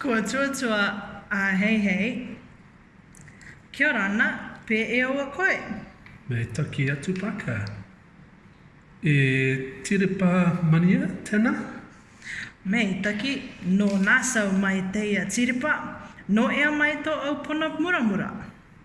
Kua tuatua a Heihei. Kia ora ana, pē e aua koe? Me taki atu paka. E Tirepa Mania tena? Me taki, no Nassau mai te ia Tirepa, no ea mai to au pono muramura?